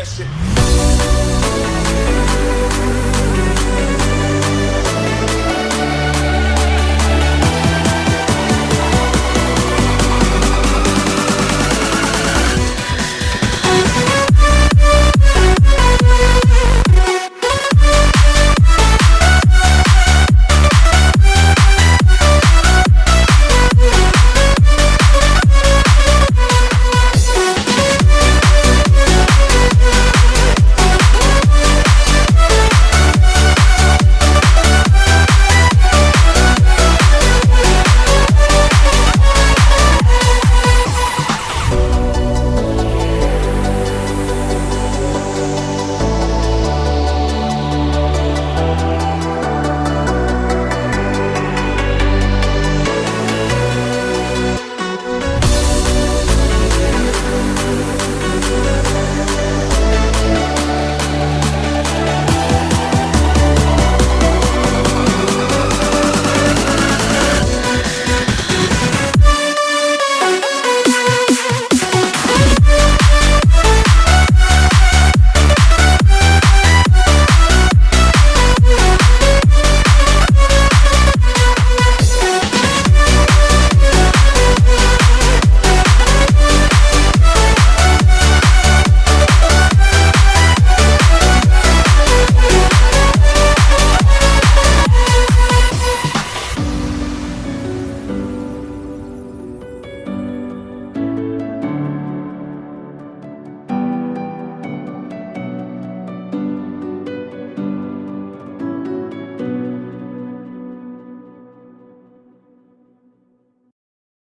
that shit.